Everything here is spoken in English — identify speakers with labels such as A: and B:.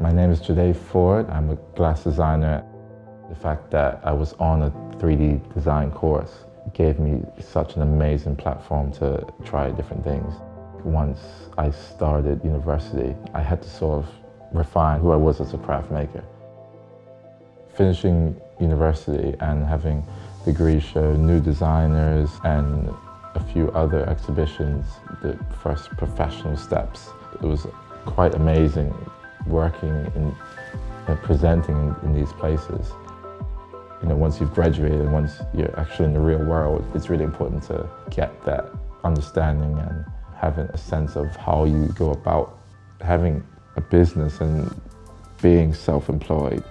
A: My name is Jade Ford. I'm a glass designer. The fact that I was on a 3D design course gave me such an amazing platform to try different things. Once I started university, I had to sort of refine who I was as a craft maker. Finishing university and having degrees show new designers and a few other exhibitions, the first professional steps. It was quite amazing working and uh, presenting in, in these places. You know, once you've graduated, once you're actually in the real world, it's really important to get that understanding and having a sense of how you go about having a business and being self-employed.